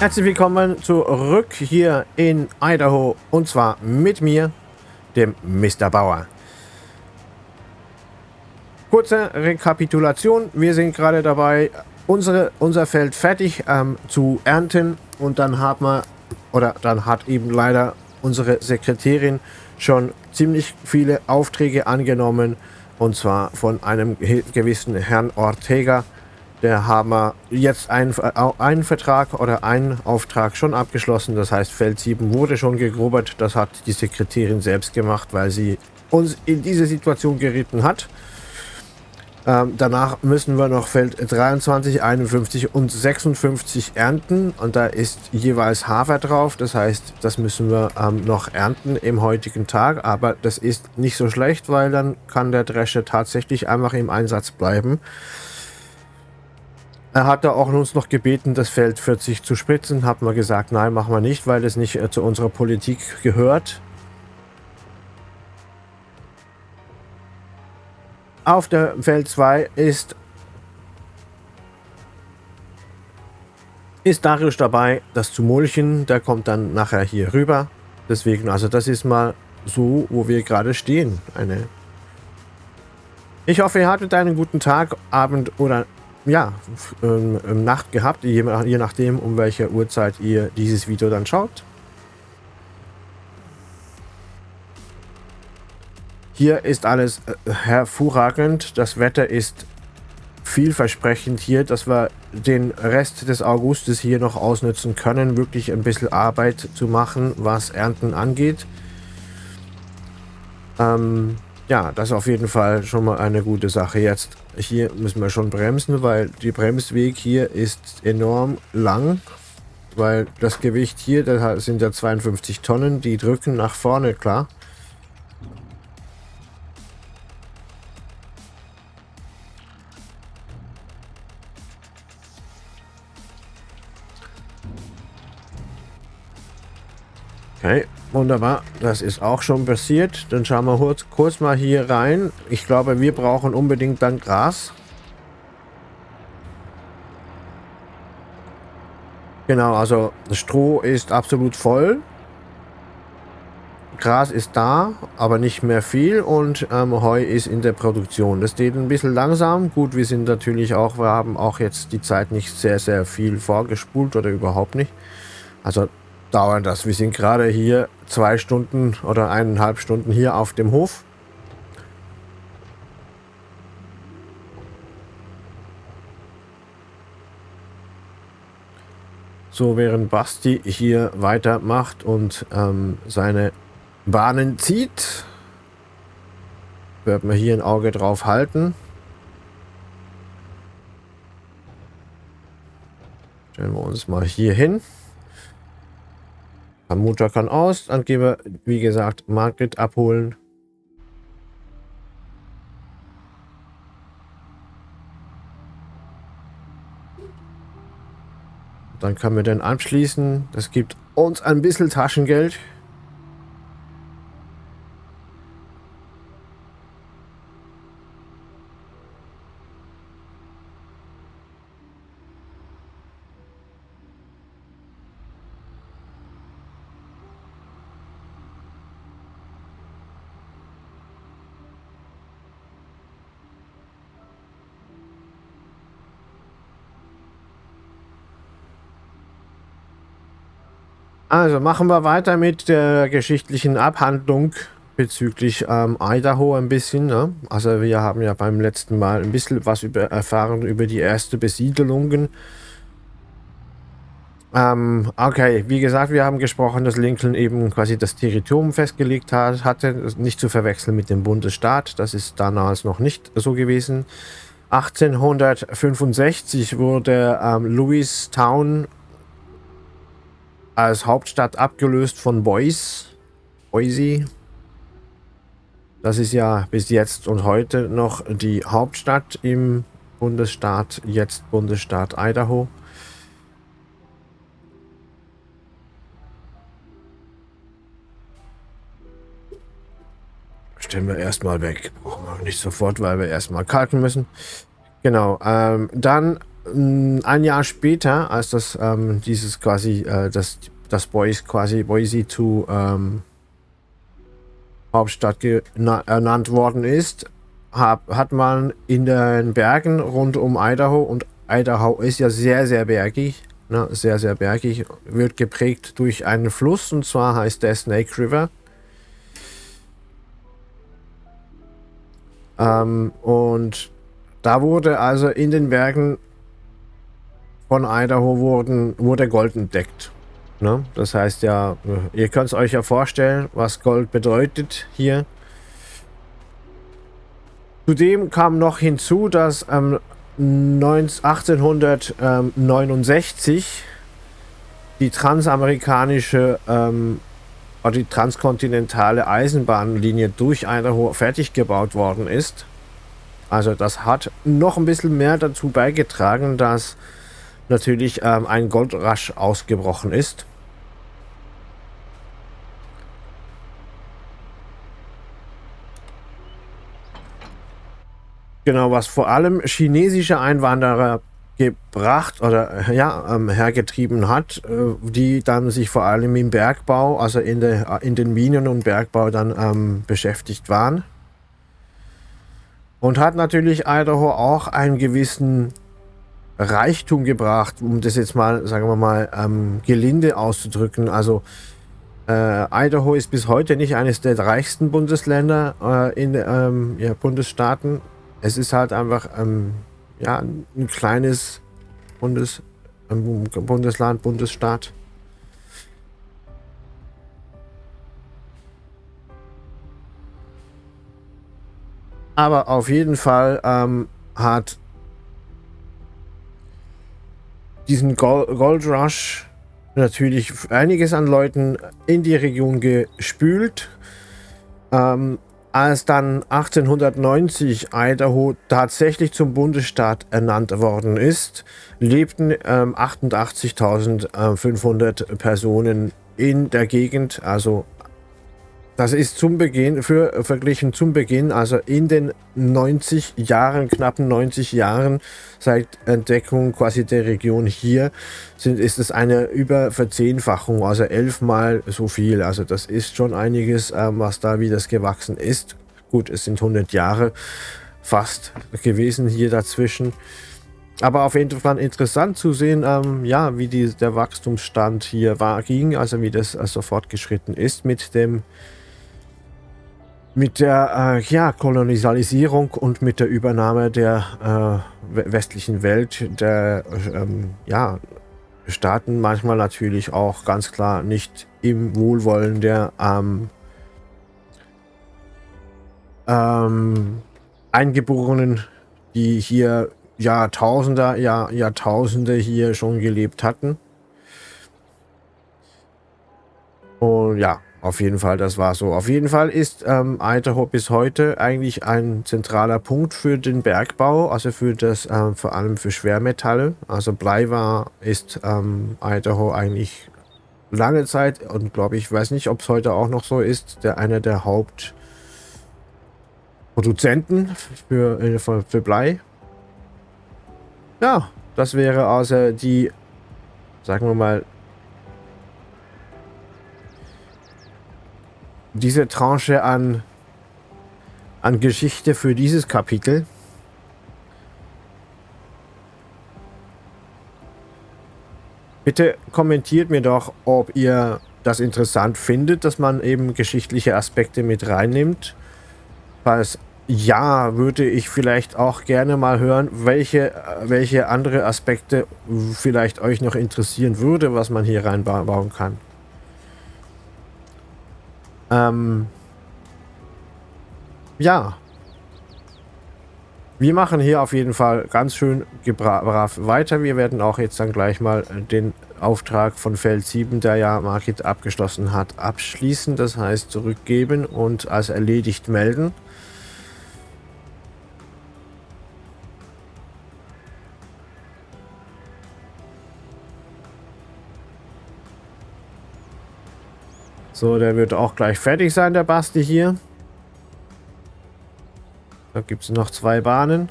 Herzlich willkommen zurück hier in Idaho und zwar mit mir, dem Mr. Bauer. Kurze Rekapitulation. Wir sind gerade dabei, unsere, unser Feld fertig ähm, zu ernten und dann haben wir, oder dann hat eben leider unsere Sekretärin schon ziemlich viele Aufträge angenommen und zwar von einem gewissen Herrn Ortega. Der wir jetzt einen, einen Vertrag oder einen Auftrag schon abgeschlossen. Das heißt, Feld 7 wurde schon gegrobert. Das hat die Sekretärin selbst gemacht, weil sie uns in diese Situation geritten hat. Ähm, danach müssen wir noch Feld 23, 51 und 56 ernten und da ist jeweils Hafer drauf. Das heißt, das müssen wir ähm, noch ernten im heutigen Tag, aber das ist nicht so schlecht, weil dann kann der Drescher tatsächlich einfach im Einsatz bleiben. Er hat auch uns noch gebeten, das Feld 40 zu spritzen. Haben wir gesagt, nein, machen wir nicht, weil das nicht äh, zu unserer Politik gehört. Auf der Feld 2 ist, ist Darius dabei, das zu mulchen. Der kommt dann nachher hier rüber. Deswegen, also das ist mal so, wo wir gerade stehen. Eine ich hoffe, ihr hattet einen guten Tag, Abend oder ja, ähm, Nacht gehabt, je, je nachdem, um welche Uhrzeit ihr dieses Video dann schaut. Hier ist alles äh, hervorragend. Das Wetter ist vielversprechend hier, dass wir den Rest des Augustes hier noch ausnutzen können, wirklich ein bisschen Arbeit zu machen, was Ernten angeht. Ähm, ja, das ist auf jeden Fall schon mal eine gute Sache. Jetzt hier müssen wir schon bremsen, weil die Bremsweg hier ist enorm lang, weil das Gewicht hier, das sind ja 52 Tonnen, die drücken nach vorne, klar. Okay, wunderbar. Das ist auch schon passiert. Dann schauen wir kurz, kurz mal hier rein. Ich glaube, wir brauchen unbedingt dann Gras. Genau, also Stroh ist absolut voll. Gras ist da, aber nicht mehr viel und ähm, Heu ist in der Produktion. Das geht ein bisschen langsam. Gut, wir sind natürlich auch, wir haben auch jetzt die Zeit nicht sehr, sehr viel vorgespult oder überhaupt nicht. Also dauern das. Wir sind gerade hier zwei Stunden oder eineinhalb Stunden hier auf dem Hof. So, während Basti hier weitermacht und ähm, seine Bahnen zieht, werden wir hier ein Auge drauf halten. Stellen wir uns mal hier hin. Motor kann aus. Dann gehen wir, wie gesagt, Market abholen. Dann können wir den anschließen. Das gibt uns ein bisschen Taschengeld. Also machen wir weiter mit der geschichtlichen Abhandlung bezüglich ähm, Idaho ein bisschen. Ne? Also wir haben ja beim letzten Mal ein bisschen was über erfahren über die erste Besiedelungen. Ähm, okay, wie gesagt, wir haben gesprochen, dass Lincoln eben quasi das Territorium festgelegt hat, hatte, nicht zu verwechseln mit dem Bundesstaat. Das ist damals noch nicht so gewesen. 1865 wurde ähm, Lewistown als Hauptstadt abgelöst von Boise. Boise. Das ist ja bis jetzt und heute noch die Hauptstadt im Bundesstaat, jetzt Bundesstaat Idaho. Stellen wir erstmal weg. Brauchen wir nicht sofort, weil wir erstmal kalten müssen. Genau. Ähm, dann ein Jahr später, als das ähm, dieses quasi, äh, das, das Boise quasi Boise zu ähm, Hauptstadt ernannt worden ist, hab, hat man in den Bergen rund um Idaho und Idaho ist ja sehr, sehr bergig, ne, sehr, sehr bergig, wird geprägt durch einen Fluss und zwar heißt der Snake River. Ähm, und da wurde also in den Bergen von Idaho wurden, wurde Gold entdeckt. Ne? Das heißt ja, ihr könnt es euch ja vorstellen, was Gold bedeutet hier. Zudem kam noch hinzu, dass ähm, 1869 die transamerikanische ähm, oder die transkontinentale Eisenbahnlinie durch Idaho fertig gebaut worden ist. Also das hat noch ein bisschen mehr dazu beigetragen, dass natürlich ähm, ein Goldrasch ausgebrochen ist. Genau, was vor allem chinesische Einwanderer gebracht oder ja ähm, hergetrieben hat, äh, die dann sich vor allem im Bergbau, also in, der, in den Minen und Bergbau dann ähm, beschäftigt waren. Und hat natürlich Idaho auch einen gewissen Reichtum gebracht, um das jetzt mal, sagen wir mal, ähm, gelinde auszudrücken. Also äh, Idaho ist bis heute nicht eines der reichsten Bundesländer äh, in ähm, ja, Bundesstaaten. Es ist halt einfach ähm, ja, ein kleines Bundes, ähm, Bundesland, Bundesstaat. Aber auf jeden Fall ähm, hat diesen Gold Rush natürlich einiges an Leuten in die Region gespült. Ähm, als dann 1890 Idaho tatsächlich zum Bundesstaat ernannt worden ist, lebten ähm, 88.500 Personen in der Gegend, also das ist zum Beginn, für verglichen zum Beginn, also in den 90 Jahren, knappen 90 Jahren seit Entdeckung quasi der Region hier, sind, ist es eine Überverzehnfachung, also elfmal so viel. Also das ist schon einiges, ähm, was da wie das gewachsen ist. Gut, es sind 100 Jahre fast gewesen hier dazwischen. Aber auf jeden Fall interessant zu sehen, ähm, ja, wie die, der Wachstumsstand hier war, ging, also wie das also fortgeschritten ist mit dem mit der äh, ja, Kolonialisierung und mit der Übernahme der äh, westlichen Welt, der ähm, ja, Staaten manchmal natürlich auch ganz klar nicht im Wohlwollen der ähm, ähm, Eingeborenen, die hier Jahrtausende, Jahr, Jahrtausende hier schon gelebt hatten. Und ja, auf jeden Fall, das war so. Auf jeden Fall ist ähm, Idaho bis heute eigentlich ein zentraler Punkt für den Bergbau, also für das, ähm, vor allem für Schwermetalle. Also Blei war, ist ähm, Idaho eigentlich lange Zeit und glaube ich, weiß nicht, ob es heute auch noch so ist, der einer der Hauptproduzenten für, äh, für, für Blei. Ja, das wäre also die, sagen wir mal, diese Tranche an, an Geschichte für dieses Kapitel. Bitte kommentiert mir doch, ob ihr das interessant findet, dass man eben geschichtliche Aspekte mit reinnimmt. Falls ja, würde ich vielleicht auch gerne mal hören, welche, welche andere Aspekte vielleicht euch noch interessieren würde, was man hier reinbauen kann. Ähm, ja. Wir machen hier auf jeden Fall ganz schön brav weiter. Wir werden auch jetzt dann gleich mal den Auftrag von Feld 7, der ja Market abgeschlossen hat, abschließen. Das heißt zurückgeben und als erledigt melden. So, der wird auch gleich fertig sein, der Basti hier. Da gibt es noch zwei Bahnen.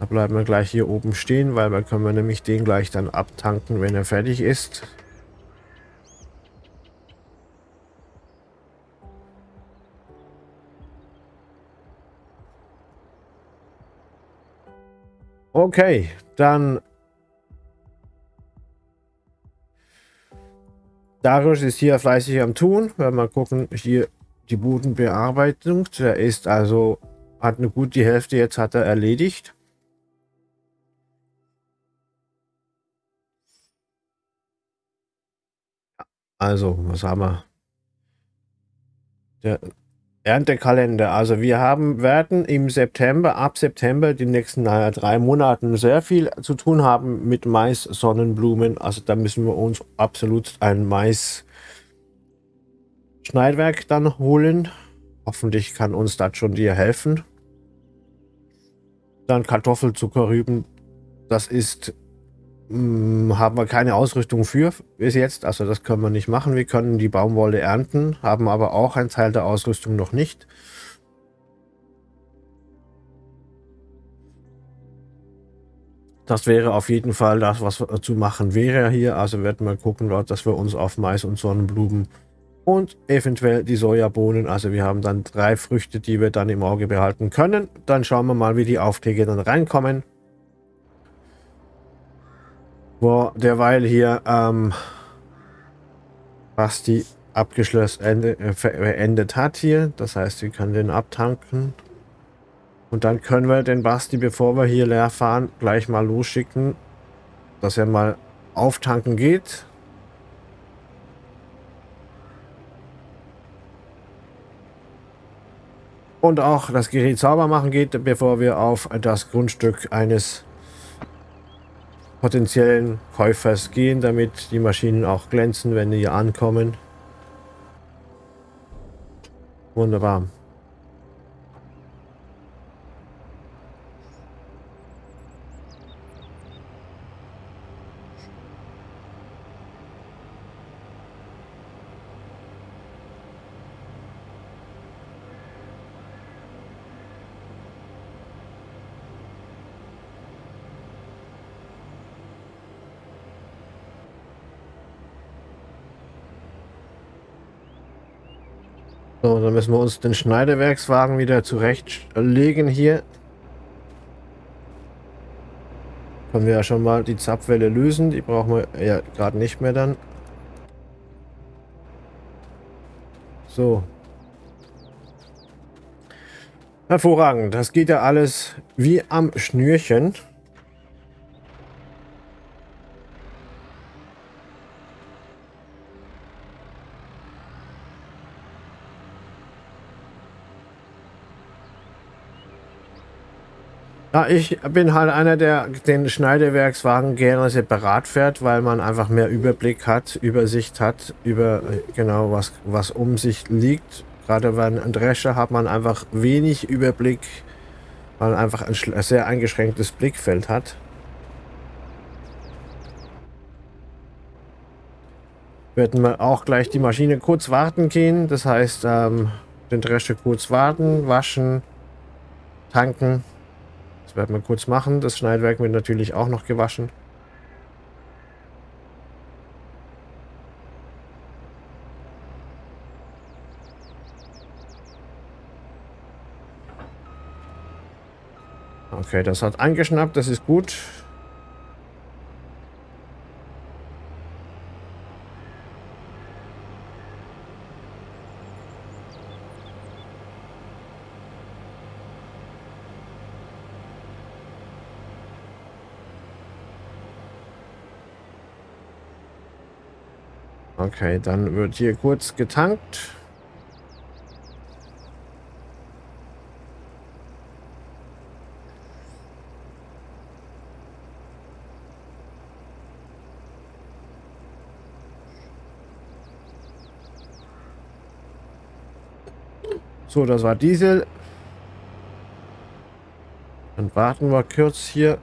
Da bleiben wir gleich hier oben stehen, weil dann können wir nämlich den gleich dann abtanken, wenn er fertig ist. Okay, dann Darius ist hier fleißig am Tun. Wenn wir gucken, hier die Bodenbearbeitung. Der ist also, hat eine gute Hälfte jetzt hat er erledigt. Also, was haben wir? Der Erntekalender. Also wir haben, werden im September, ab September, die nächsten naja, drei Monaten sehr viel zu tun haben mit Mais, Sonnenblumen. Also da müssen wir uns absolut ein Mais Schneidwerk dann holen. Hoffentlich kann uns das schon dir helfen. Dann Kartoffelzuckerrüben. Das ist haben wir keine Ausrüstung für bis jetzt. Also das können wir nicht machen. Wir können die Baumwolle ernten, haben aber auch einen Teil der Ausrüstung noch nicht. Das wäre auf jeden Fall das, was zu machen wäre hier. Also werden wir gucken, dass wir uns auf Mais und Sonnenblumen und eventuell die Sojabohnen. Also wir haben dann drei Früchte, die wir dann im Auge behalten können. Dann schauen wir mal, wie die Aufträge dann reinkommen. Wo derweil hier ähm, Basti abgeschlossen ende, äh, beendet hat hier. Das heißt, wir können den abtanken. Und dann können wir den Basti, bevor wir hier leer fahren, gleich mal losschicken, dass er mal auftanken geht. Und auch das Gerät sauber machen geht, bevor wir auf das Grundstück eines potenziellen Käufers gehen, damit die Maschinen auch glänzen, wenn die hier ankommen. Wunderbar. So, dann müssen wir uns den Schneidewerkswagen wieder zurechtlegen hier. Können wir ja schon mal die Zapfwelle lösen. Die brauchen wir ja gerade nicht mehr dann. So. Hervorragend. Das geht ja alles wie am Schnürchen. Ja, ich bin halt einer, der den Schneidewerkswagen gerne separat fährt, weil man einfach mehr Überblick hat, Übersicht hat, über genau was, was um sich liegt. Gerade bei einem Drescher hat man einfach wenig Überblick, weil man einfach ein sehr eingeschränktes Blickfeld hat. Werden wir auch gleich die Maschine kurz warten gehen. Das heißt, ähm, den Drescher kurz warten, waschen, tanken das werden wir kurz machen. Das Schneidwerk wird natürlich auch noch gewaschen. Okay, das hat angeschnappt, das ist gut. Okay, dann wird hier kurz getankt. So, das war Diesel. Dann warten wir kurz hier.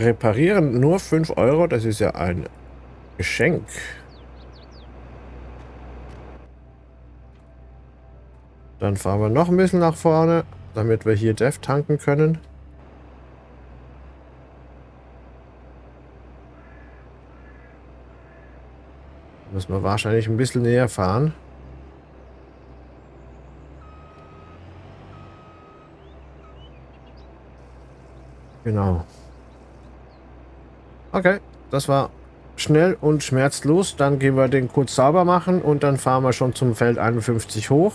Reparieren nur 5 Euro, das ist ja ein Geschenk. Dann fahren wir noch ein bisschen nach vorne, damit wir hier Def tanken können. Müssen wir wahrscheinlich ein bisschen näher fahren. Genau. Okay, das war schnell und schmerzlos. Dann gehen wir den kurz sauber machen und dann fahren wir schon zum Feld 51 hoch.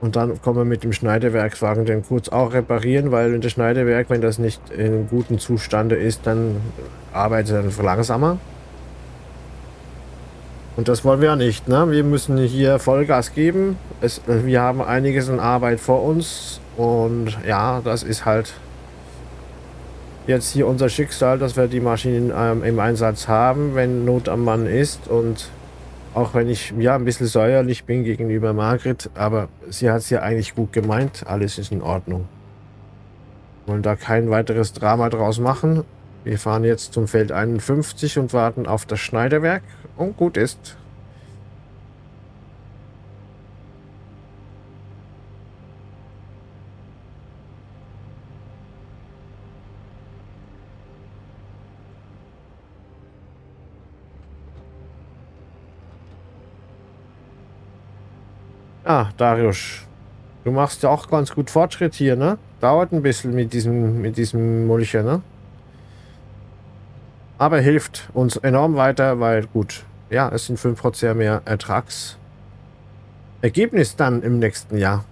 Und dann kommen wir mit dem Schneidewerkswagen den kurz auch reparieren, weil in der Schneidewerk, wenn das nicht in gutem Zustande ist, dann arbeitet er langsamer. Und das wollen wir ja nicht. Ne? Wir müssen hier Vollgas geben. Es, wir haben einiges an Arbeit vor uns. Und ja, das ist halt jetzt hier unser Schicksal, dass wir die Maschinen ähm, im Einsatz haben, wenn Not am Mann ist. Und auch wenn ich ja ein bisschen säuerlich bin gegenüber Margret, aber sie hat es ja eigentlich gut gemeint. Alles ist in Ordnung. Wollen da kein weiteres Drama draus machen. Wir fahren jetzt zum Feld 51 und warten auf das Schneiderwerk. Und gut ist. Ah, Darius. Du machst ja auch ganz gut Fortschritt hier, ne? Dauert ein bisschen mit diesem, mit diesem Mulcher, ne? Aber hilft uns enorm weiter, weil gut, ja, es sind 5% mehr Ertragsergebnis dann im nächsten Jahr.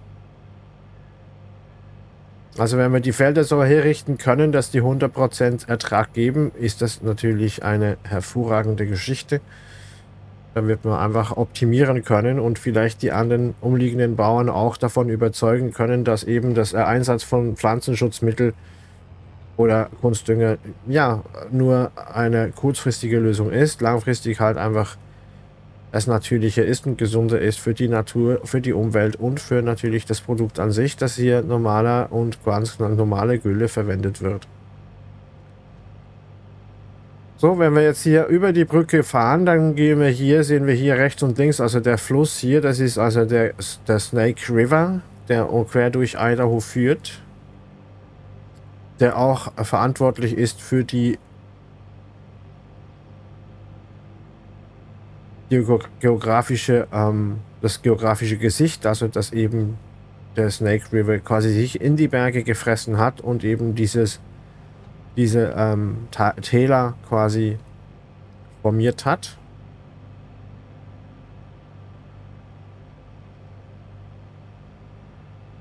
Also wenn wir die Felder so herrichten können, dass die 100% Ertrag geben, ist das natürlich eine hervorragende Geschichte. Wird man einfach optimieren können und vielleicht die anderen umliegenden Bauern auch davon überzeugen können, dass eben das Einsatz von Pflanzenschutzmitteln oder Kunstdünger ja nur eine kurzfristige Lösung ist, langfristig halt einfach das Natürliche ist und gesunder ist für die Natur, für die Umwelt und für natürlich das Produkt an sich, dass hier normaler und ganz normale Gülle verwendet wird. So, wenn wir jetzt hier über die Brücke fahren, dann gehen wir hier, sehen wir hier rechts und links, also der Fluss hier, das ist also der, der Snake River, der quer durch Idaho führt, der auch verantwortlich ist für die geografische, ähm, das geografische Gesicht, also dass eben der Snake River quasi sich in die Berge gefressen hat und eben dieses diese ähm, Täler quasi formiert hat.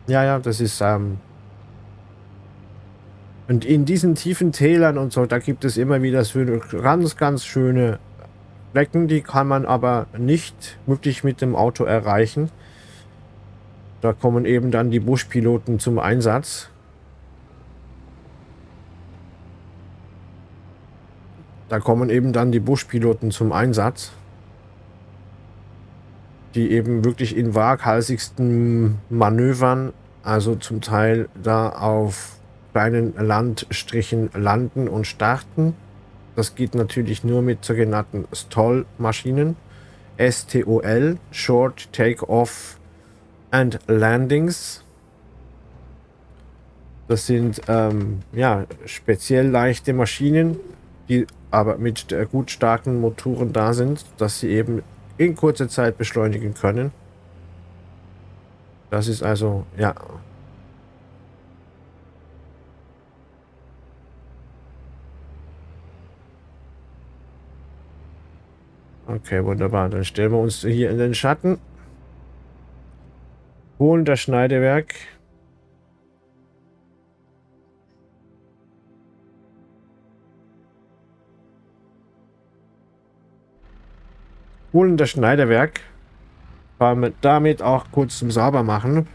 Ja, ja, das ist... Ähm und in diesen tiefen Tälern und so, da gibt es immer wieder so ganz, ganz schöne Flecken, die kann man aber nicht wirklich mit dem Auto erreichen. Da kommen eben dann die Buschpiloten zum Einsatz. Da kommen eben dann die Buschpiloten zum Einsatz, die eben wirklich in waghalsigsten Manövern, also zum Teil da auf kleinen Landstrichen landen und starten. Das geht natürlich nur mit sogenannten STOL-Maschinen. STOL, Short Take-Off and Landings. Das sind ähm, ja, speziell leichte Maschinen, die aber mit der gut starken Motoren da sind, dass sie eben in kurzer Zeit beschleunigen können. Das ist also, ja. Okay, wunderbar. Dann stellen wir uns hier in den Schatten. Holen das Schneidewerk. Holen das Schneiderwerk. Damit auch kurz zum Saubermachen.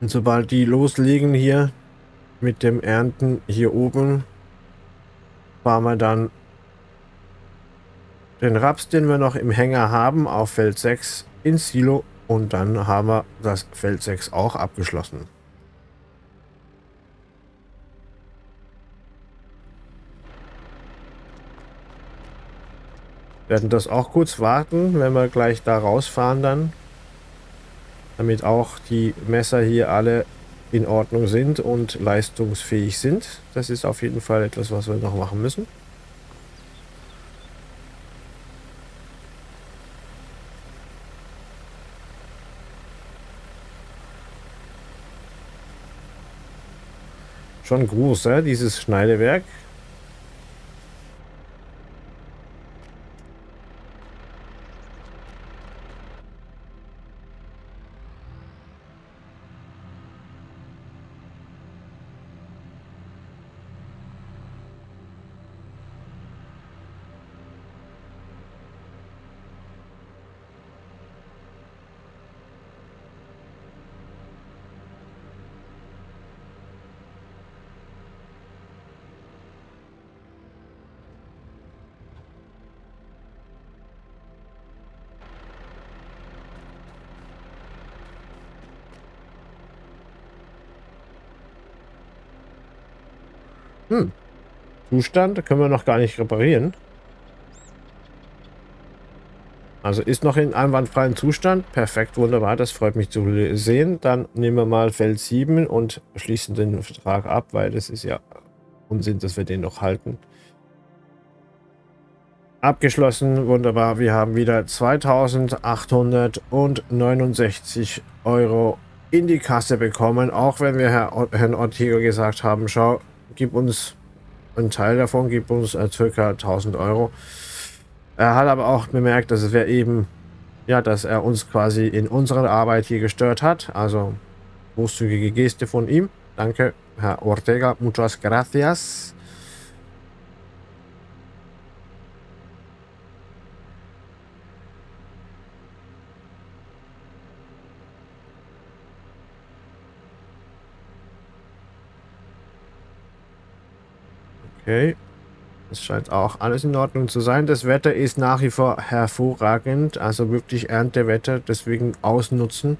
Und sobald die loslegen hier mit dem Ernten hier oben, fahren wir dann den Raps, den wir noch im Hänger haben, auf Feld 6 ins Silo und dann haben wir das Feld 6 auch abgeschlossen. Werden das auch kurz warten, wenn wir gleich da rausfahren dann. Damit auch die Messer hier alle in Ordnung sind und leistungsfähig sind. Das ist auf jeden Fall etwas, was wir noch machen müssen. Schon groß, äh, dieses Schneidewerk. Hm. Zustand können wir noch gar nicht reparieren. Also ist noch in einwandfreiem Zustand. Perfekt, wunderbar. Das freut mich zu sehen. Dann nehmen wir mal Feld 7 und schließen den Vertrag ab, weil das ist ja Unsinn, dass wir den noch halten. Abgeschlossen, wunderbar. Wir haben wieder 2869 Euro in die Kasse bekommen. Auch wenn wir Herr, Herrn Ortega gesagt haben, schau, gib uns einen Teil davon, gib uns äh, circa 1000 Euro. Er hat aber auch bemerkt, dass wäre eben, ja, dass er uns quasi in unserer Arbeit hier gestört hat. Also großzügige Geste von ihm. Danke, Herr Ortega. Muchas gracias. Okay. Es scheint auch alles in Ordnung zu sein. Das Wetter ist nach wie vor hervorragend. Also wirklich Erntewetter. Deswegen ausnutzen.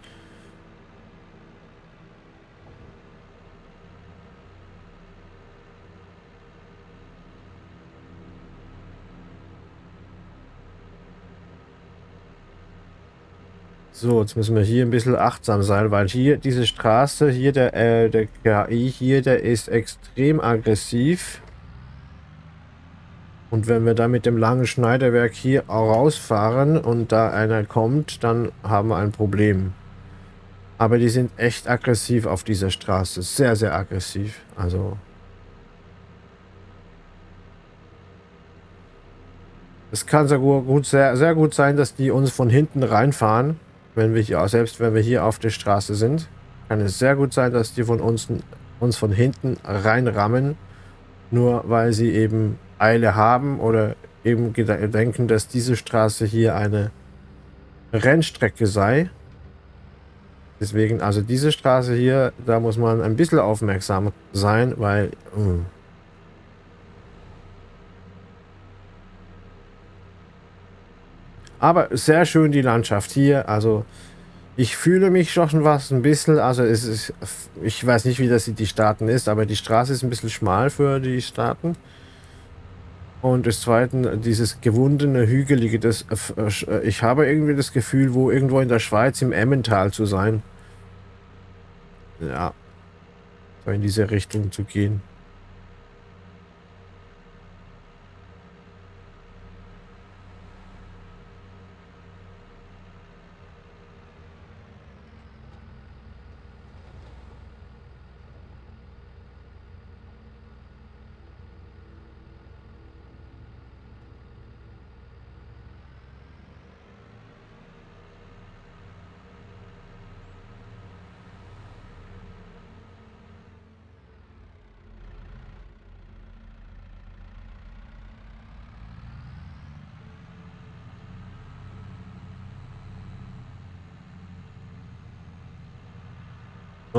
So, jetzt müssen wir hier ein bisschen achtsam sein, weil hier diese Straße, hier der, äh, der KI hier, der ist extrem aggressiv. Und wenn wir da mit dem langen Schneiderwerk hier rausfahren und da einer kommt, dann haben wir ein Problem. Aber die sind echt aggressiv auf dieser Straße. Sehr, sehr aggressiv. Also... Es kann sehr gut, sehr, sehr gut sein, dass die uns von hinten reinfahren, wenn wir hier, selbst wenn wir hier auf der Straße sind. Kann es sehr gut sein, dass die von uns, uns von hinten reinrammen, nur weil sie eben Eile haben oder eben denken, dass diese Straße hier eine Rennstrecke sei. Deswegen, also diese Straße hier, da muss man ein bisschen aufmerksam sein, weil... Mh. Hm. Aber sehr schön die Landschaft hier, also ich fühle mich schon was ein bisschen, also es ist, ich weiß nicht, wie das die Staaten ist, aber die Straße ist ein bisschen schmal für die Staaten. Und das zweite, dieses gewundene, hügelige, das, äh, ich habe irgendwie das Gefühl, wo irgendwo in der Schweiz im Emmental zu sein. Ja, so in diese Richtung zu gehen.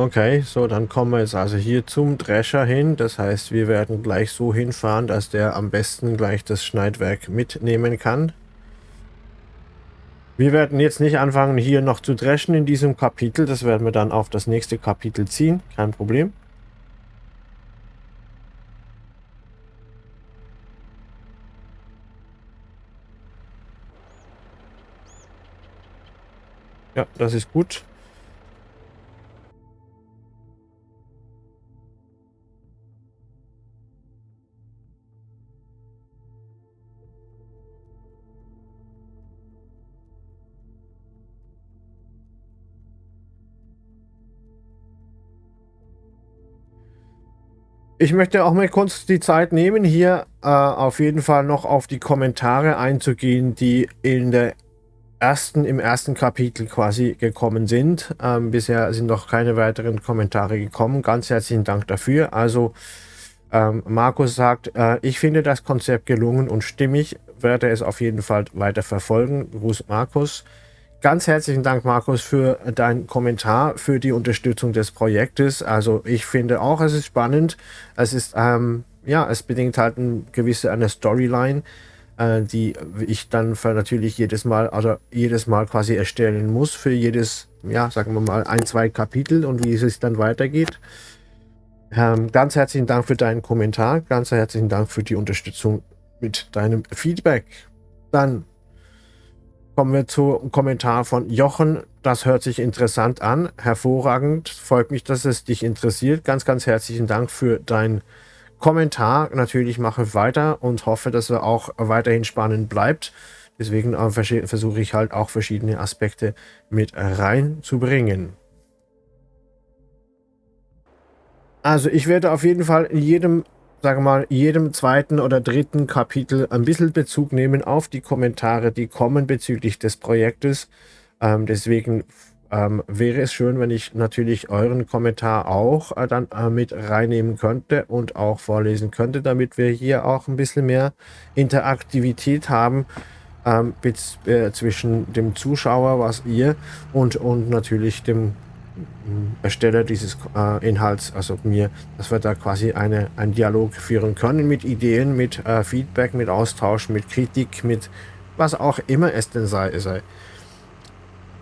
Okay, so dann kommen wir jetzt also hier zum Drescher hin. Das heißt, wir werden gleich so hinfahren, dass der am besten gleich das Schneidwerk mitnehmen kann. Wir werden jetzt nicht anfangen, hier noch zu dreschen in diesem Kapitel. Das werden wir dann auf das nächste Kapitel ziehen. Kein Problem. Ja, das ist gut. Ich möchte auch mal kurz die Zeit nehmen, hier äh, auf jeden Fall noch auf die Kommentare einzugehen, die in der ersten, im ersten Kapitel quasi gekommen sind. Ähm, bisher sind noch keine weiteren Kommentare gekommen. Ganz herzlichen Dank dafür. Also ähm, Markus sagt, äh, ich finde das Konzept gelungen und stimmig, werde es auf jeden Fall weiter verfolgen. Gruß Markus. Ganz herzlichen Dank, Markus, für deinen Kommentar, für die Unterstützung des Projektes. Also ich finde auch, es ist spannend. Es ist, ähm, ja, es bedingt halt eine gewisse eine Storyline, äh, die ich dann natürlich jedes Mal, also jedes Mal quasi erstellen muss für jedes, ja, sagen wir mal, ein, zwei Kapitel und wie es dann weitergeht. Ähm, ganz herzlichen Dank für deinen Kommentar. Ganz herzlichen Dank für die Unterstützung mit deinem Feedback. Dann Kommen wir zum Kommentar von Jochen. Das hört sich interessant an. Hervorragend. Freut mich, dass es dich interessiert. Ganz, ganz herzlichen Dank für deinen Kommentar. Natürlich mache ich weiter und hoffe, dass er auch weiterhin spannend bleibt. Deswegen äh, versuche ich halt auch verschiedene Aspekte mit reinzubringen. Also ich werde auf jeden Fall in jedem sage mal, jedem zweiten oder dritten Kapitel ein bisschen Bezug nehmen auf die Kommentare, die kommen bezüglich des Projektes. Ähm, deswegen ähm, wäre es schön, wenn ich natürlich euren Kommentar auch äh, dann äh, mit reinnehmen könnte und auch vorlesen könnte, damit wir hier auch ein bisschen mehr Interaktivität haben ähm, äh, zwischen dem Zuschauer, was ihr und, und natürlich dem Ersteller dieses äh, Inhalts, also mir, dass wir da quasi eine, einen Dialog führen können mit Ideen, mit äh, Feedback, mit Austausch, mit Kritik, mit was auch immer es denn sei. sei.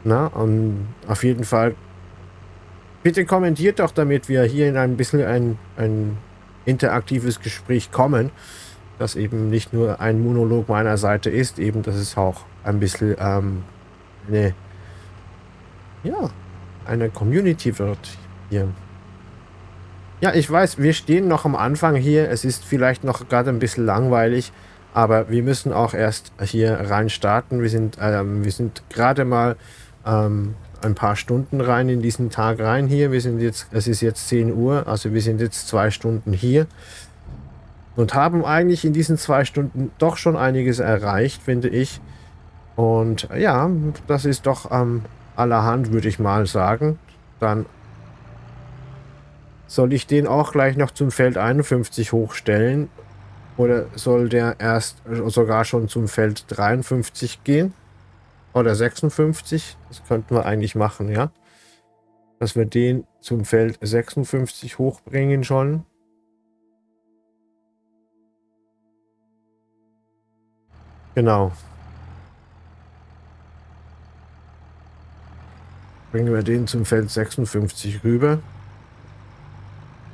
Na, und auf jeden Fall bitte kommentiert doch, damit wir hier in ein bisschen ein, ein interaktives Gespräch kommen, das eben nicht nur ein Monolog meiner Seite ist, eben, dass es auch ein bisschen ähm, eine, ja, eine Community wird hier. Ja, ich weiß, wir stehen noch am Anfang hier. Es ist vielleicht noch gerade ein bisschen langweilig, aber wir müssen auch erst hier rein starten. Wir sind, ähm, wir sind gerade mal ähm, ein paar Stunden rein in diesen Tag rein hier. Wir sind jetzt, es ist jetzt 10 Uhr, also wir sind jetzt zwei Stunden hier und haben eigentlich in diesen zwei Stunden doch schon einiges erreicht, finde ich. Und ja, das ist doch ähm, allerhand, würde ich mal sagen. Dann soll ich den auch gleich noch zum Feld 51 hochstellen. Oder soll der erst sogar schon zum Feld 53 gehen? Oder 56? Das könnten wir eigentlich machen, ja. Dass wir den zum Feld 56 hochbringen schon. Genau. Bringen wir den zum Feld 56 rüber.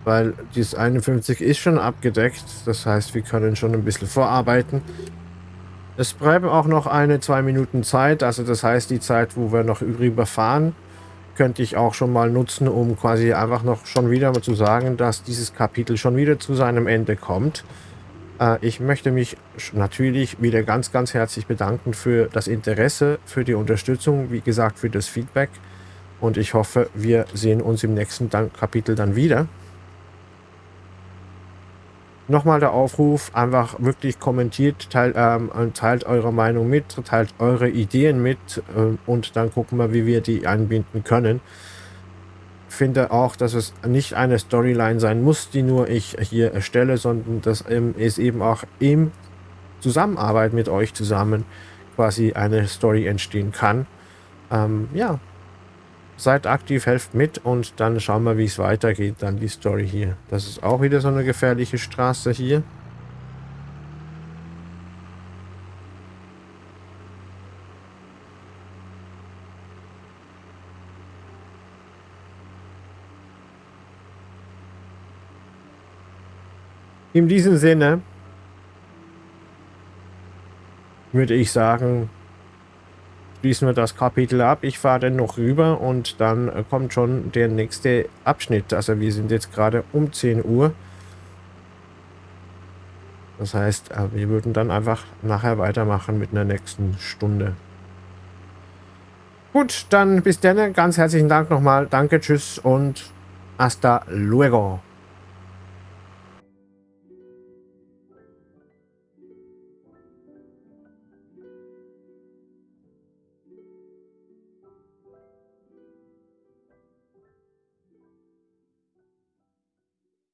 Weil dieses 51 ist schon abgedeckt. Das heißt, wir können schon ein bisschen vorarbeiten. Es bleiben auch noch eine, zwei Minuten Zeit. Also das heißt, die Zeit, wo wir noch rüberfahren, könnte ich auch schon mal nutzen, um quasi einfach noch schon wieder mal zu sagen, dass dieses Kapitel schon wieder zu seinem Ende kommt. Äh, ich möchte mich natürlich wieder ganz, ganz herzlich bedanken für das Interesse, für die Unterstützung, wie gesagt, für das Feedback. Und ich hoffe, wir sehen uns im nächsten Kapitel dann wieder. Nochmal der Aufruf, einfach wirklich kommentiert, teilt, ähm, teilt eure Meinung mit, teilt eure Ideen mit äh, und dann gucken wir, wie wir die einbinden können. Finde auch, dass es nicht eine Storyline sein muss, die nur ich hier erstelle, sondern dass es eben auch im Zusammenarbeit mit euch zusammen quasi eine Story entstehen kann. Ähm, ja, Seid aktiv, helft mit und dann schauen wir, wie es weitergeht, dann die Story hier. Das ist auch wieder so eine gefährliche Straße hier. In diesem Sinne würde ich sagen, schließen wir das Kapitel ab. Ich fahre dann noch rüber und dann äh, kommt schon der nächste Abschnitt. Also wir sind jetzt gerade um 10 Uhr. Das heißt, äh, wir würden dann einfach nachher weitermachen mit einer nächsten Stunde. Gut, dann bis dann. Ganz herzlichen Dank nochmal. Danke, tschüss und hasta luego.